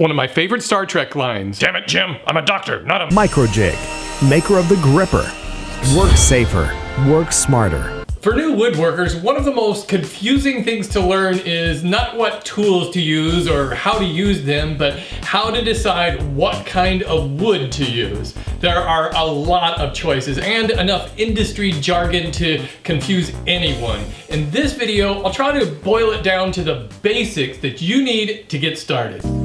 One of my favorite Star Trek lines. Damn it, Jim, I'm a doctor, not a... Microjig, maker of the GRR-RIPPER. Work safer, work smarter. For new woodworkers, one of the most confusing things to learn is not what tools to use or how to use them, but how to decide what kind of wood to use. There are a lot of choices and enough industry jargon to confuse anyone. In this video, I'll try to boil it down to the basics that you need to get started.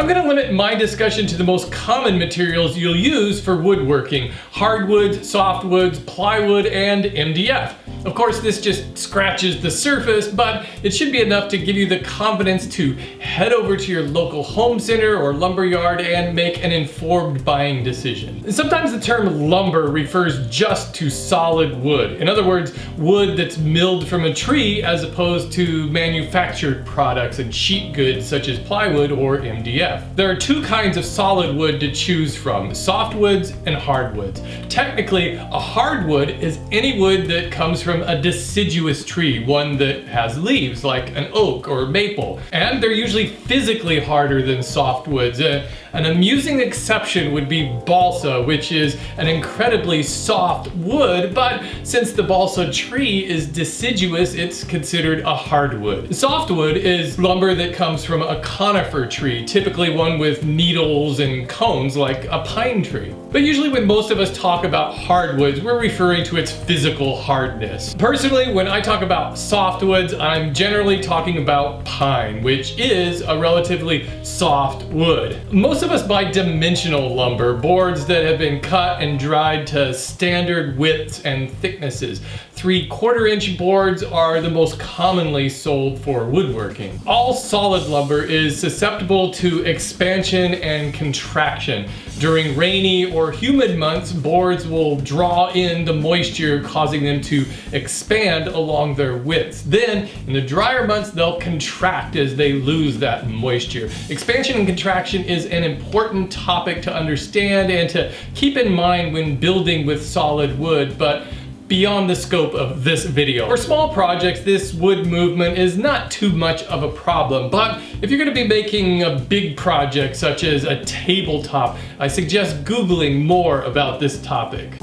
I'm gonna limit my discussion to the most common materials you'll use for woodworking. Hardwoods, softwoods, plywood, and MDF. Of course, this just scratches the surface, but it should be enough to give you the confidence to head over to your local home center or lumber yard and make an informed buying decision. Sometimes the term lumber refers just to solid wood. In other words, wood that's milled from a tree as opposed to manufactured products and sheet goods such as plywood or MDF. There are two kinds of solid wood to choose from, softwoods and hardwoods. Technically, a hardwood is any wood that comes from from a deciduous tree, one that has leaves like an oak or maple. And they're usually physically harder than softwoods. Uh, an amusing exception would be balsa, which is an incredibly soft wood, but since the balsa tree is deciduous, it's considered a hardwood. Softwood is lumber that comes from a conifer tree, typically one with needles and cones like a pine tree. But usually when most of us talk about hardwoods, we're referring to its physical hardness. Personally, when I talk about softwoods, I'm generally talking about pine, which is a relatively soft wood. Most most of us buy dimensional lumber, boards that have been cut and dried to standard widths and thicknesses. Three quarter inch boards are the most commonly sold for woodworking. All solid lumber is susceptible to expansion and contraction. During rainy or humid months, boards will draw in the moisture causing them to expand along their widths. Then, in the drier months, they'll contract as they lose that moisture. Expansion and contraction is an important topic to understand and to keep in mind when building with solid wood, but beyond the scope of this video. For small projects, this wood movement is not too much of a problem, but if you're gonna be making a big project such as a tabletop, I suggest Googling more about this topic.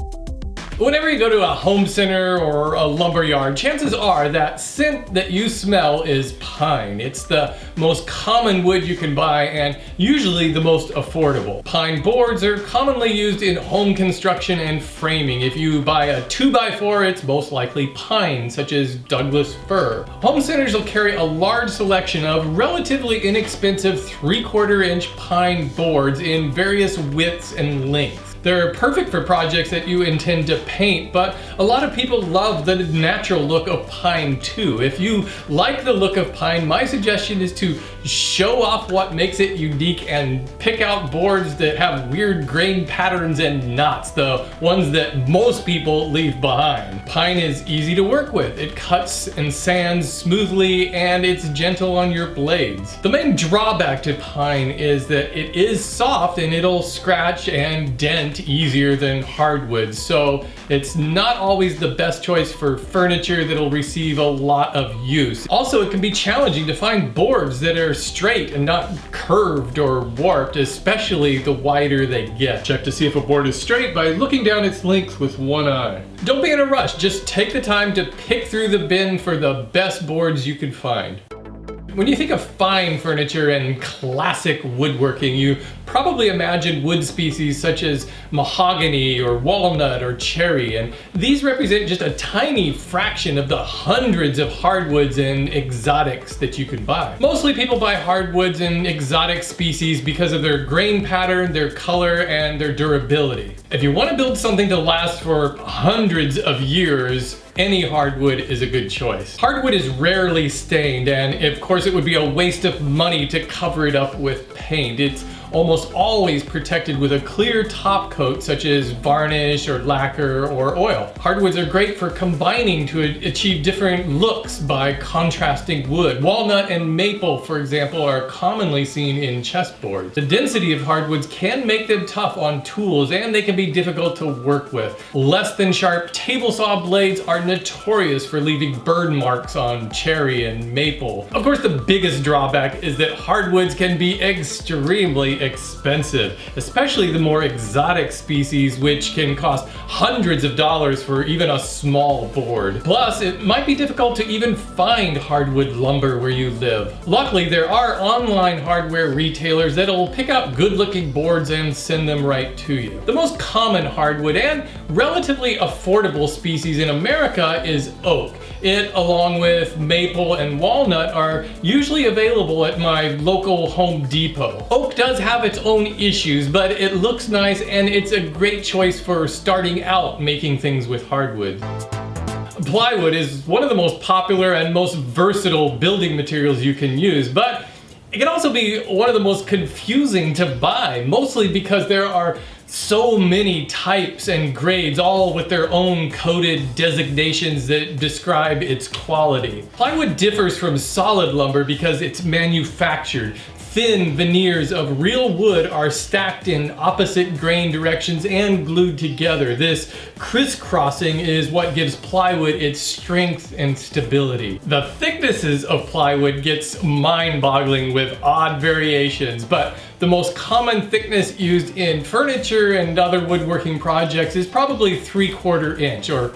Whenever you go to a home center or a lumber yard, chances are that scent that you smell is pine. It's the most common wood you can buy and usually the most affordable. Pine boards are commonly used in home construction and framing. If you buy a 2x4, it's most likely pine, such as Douglas fir. Home centers will carry a large selection of relatively inexpensive 3 quarter inch pine boards in various widths and lengths. They're perfect for projects that you intend to paint, but a lot of people love the natural look of pine too. If you like the look of pine, my suggestion is to show off what makes it unique and pick out boards that have weird grain patterns and knots, the ones that most people leave behind. Pine is easy to work with. It cuts and sands smoothly and it's gentle on your blades. The main drawback to pine is that it is soft and it'll scratch and dent easier than hardwood, so it's not always the best choice for furniture that'll receive a lot of use. Also, it can be challenging to find boards that are straight and not curved or warped, especially the wider they get. Check to see if a board is straight by looking down its length with one eye. Don't be in a rush, just take the time to pick through the bin for the best boards you can find. When you think of fine furniture and classic woodworking, you probably imagine wood species such as mahogany or walnut or cherry, and these represent just a tiny fraction of the hundreds of hardwoods and exotics that you can buy. Mostly people buy hardwoods and exotic species because of their grain pattern, their color, and their durability. If you want to build something to last for hundreds of years, any hardwood is a good choice. Hardwood is rarely stained and of course it would be a waste of money to cover it up with paint. It's almost always protected with a clear top coat such as varnish or lacquer or oil. Hardwoods are great for combining to achieve different looks by contrasting wood. Walnut and maple, for example, are commonly seen in chessboards. The density of hardwoods can make them tough on tools and they can be difficult to work with. Less than sharp table saw blades are notorious for leaving burn marks on cherry and maple. Of course, the biggest drawback is that hardwoods can be extremely expensive, especially the more exotic species which can cost hundreds of dollars for even a small board. Plus, it might be difficult to even find hardwood lumber where you live. Luckily, there are online hardware retailers that'll pick out good looking boards and send them right to you. The most common hardwood and relatively affordable species in America is oak. It, along with maple and walnut, are usually available at my local Home Depot. Oak does have its own issues, but it looks nice and it's a great choice for starting out making things with hardwood. Plywood is one of the most popular and most versatile building materials you can use, but it can also be one of the most confusing to buy, mostly because there are so many types and grades, all with their own coded designations that describe its quality. Plywood differs from solid lumber because it's manufactured thin veneers of real wood are stacked in opposite grain directions and glued together. This crisscrossing is what gives plywood its strength and stability. The thicknesses of plywood gets mind-boggling with odd variations, but the most common thickness used in furniture and other woodworking projects is probably 3 quarter inch, or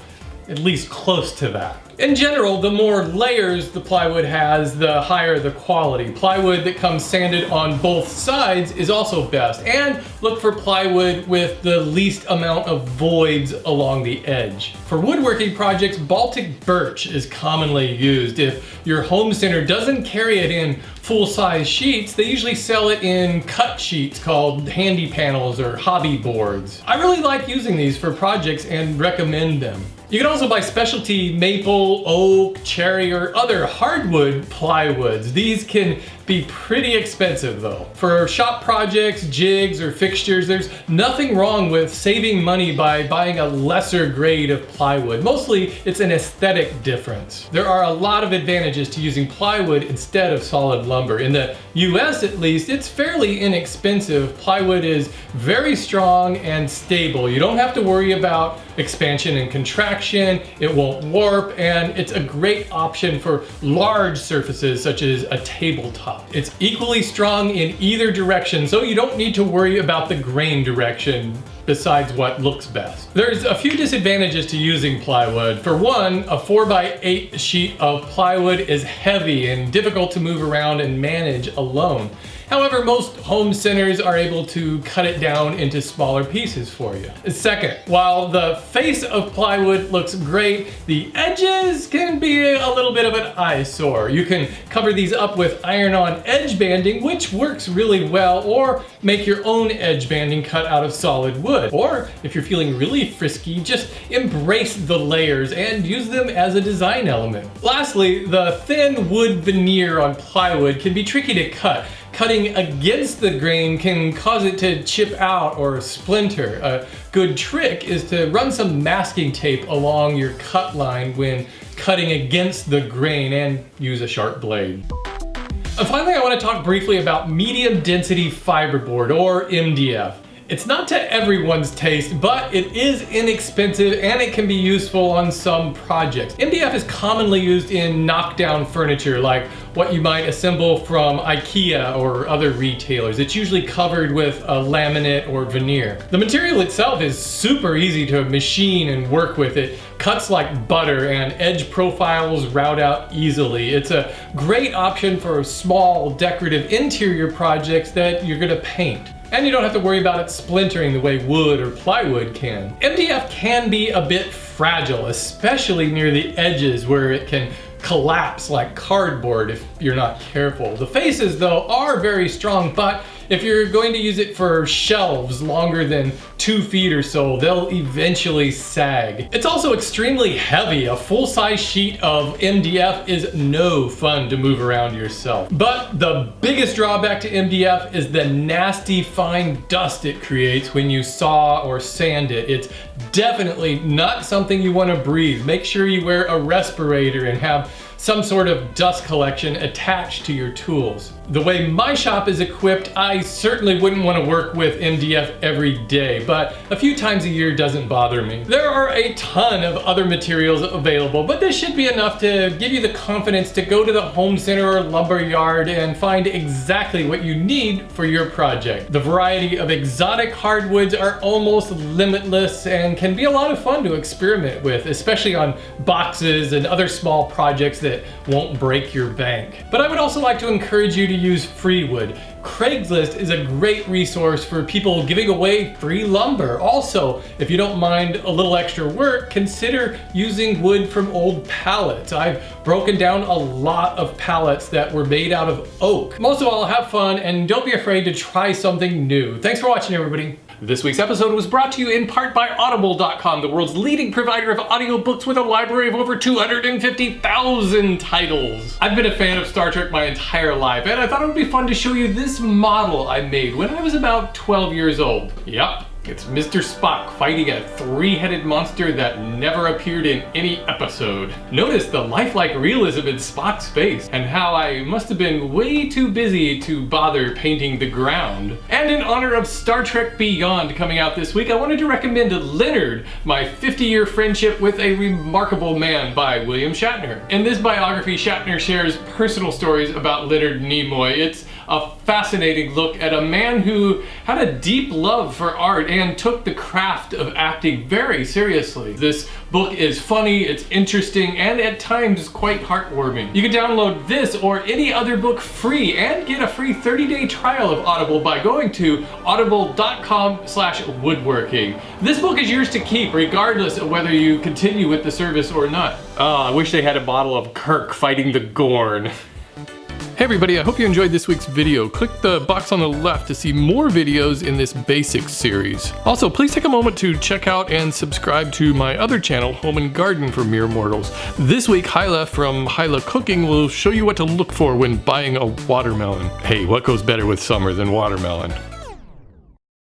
at least close to that. In general, the more layers the plywood has, the higher the quality. Plywood that comes sanded on both sides is also best. And look for plywood with the least amount of voids along the edge. For woodworking projects, Baltic birch is commonly used. If your home center doesn't carry it in full-size sheets, they usually sell it in cut sheets called handy panels or hobby boards. I really like using these for projects and recommend them. You can also buy specialty maple, oak, cherry, or other hardwood plywoods. These can be pretty expensive though. For shop projects, jigs, or fixtures, there's nothing wrong with saving money by buying a lesser grade of plywood. Mostly, it's an aesthetic difference. There are a lot of advantages to using plywood instead of solid lumber. In the US at least, it's fairly inexpensive. Plywood is very strong and stable. You don't have to worry about expansion and contraction, it won't warp, and it's a great option for large surfaces such as a tabletop. It's equally strong in either direction, so you don't need to worry about the grain direction besides what looks best. There's a few disadvantages to using plywood. For one, a 4x8 sheet of plywood is heavy and difficult to move around and manage alone. However, most home centers are able to cut it down into smaller pieces for you. Second, while the face of plywood looks great, the edges can be a little bit of an eyesore. You can cover these up with iron-on edge banding, which works really well, or make your own edge banding cut out of solid wood. Or if you're feeling really frisky, just embrace the layers and use them as a design element. Lastly, the thin wood veneer on plywood can be tricky to cut cutting against the grain can cause it to chip out or splinter. A good trick is to run some masking tape along your cut line when cutting against the grain and use a sharp blade. And finally, I want to talk briefly about medium density fiberboard or MDF. It's not to everyone's taste, but it is inexpensive and it can be useful on some projects. MDF is commonly used in knockdown furniture like what you might assemble from IKEA or other retailers. It's usually covered with a laminate or veneer. The material itself is super easy to machine and work with. It cuts like butter and edge profiles route out easily. It's a great option for small decorative interior projects that you're gonna paint and you don't have to worry about it splintering the way wood or plywood can. MDF can be a bit fragile, especially near the edges where it can collapse like cardboard if you're not careful. The faces though are very strong, but if you're going to use it for shelves longer than two feet or so, they'll eventually sag. It's also extremely heavy. A full-size sheet of MDF is no fun to move around yourself. But the biggest drawback to MDF is the nasty fine dust it creates when you saw or sand it. It's definitely not something you want to breathe. Make sure you wear a respirator and have some sort of dust collection attached to your tools. The way my shop is equipped, I certainly wouldn't want to work with MDF every day, but a few times a year doesn't bother me. There are a ton of other materials available, but this should be enough to give you the confidence to go to the home center or lumber yard and find exactly what you need for your project. The variety of exotic hardwoods are almost limitless and can be a lot of fun to experiment with, especially on boxes and other small projects that won't break your bank. But I would also like to encourage you to use Freewood. Craigslist is a great resource for people giving away free lumber. Also, if you don't mind a little extra work, consider using wood from old pallets. I've broken down a lot of pallets that were made out of oak. Most of all, have fun and don't be afraid to try something new. Thanks for watching, everybody. This week's episode was brought to you in part by Audible.com, the world's leading provider of audiobooks with a library of over 250,000 titles. I've been a fan of Star Trek my entire life, and I thought it would be fun to show you this model I made when I was about 12 years old. Yup, it's Mr. Spock fighting a three-headed monster that never appeared in any episode. Notice the lifelike realism in Spock's face and how I must have been way too busy to bother painting the ground. And in honor of Star Trek Beyond coming out this week, I wanted to recommend Leonard, my 50-year friendship with a remarkable man by William Shatner. In this biography, Shatner shares personal stories about Leonard Nimoy. It's a fascinating look at a man who had a deep love for art and took the craft of acting very seriously. This book is funny, it's interesting, and at times quite heartwarming. You can download this or any other book free and get a free 30-day trial of Audible by going to audible.com slash woodworking. This book is yours to keep regardless of whether you continue with the service or not. Oh, I wish they had a bottle of Kirk fighting the Gorn. Hey everybody, I hope you enjoyed this week's video. Click the box on the left to see more videos in this basics series. Also, please take a moment to check out and subscribe to my other channel, Home and Garden for Mere Mortals. This week, Hyla from Hyla Cooking will show you what to look for when buying a watermelon. Hey, what goes better with summer than watermelon?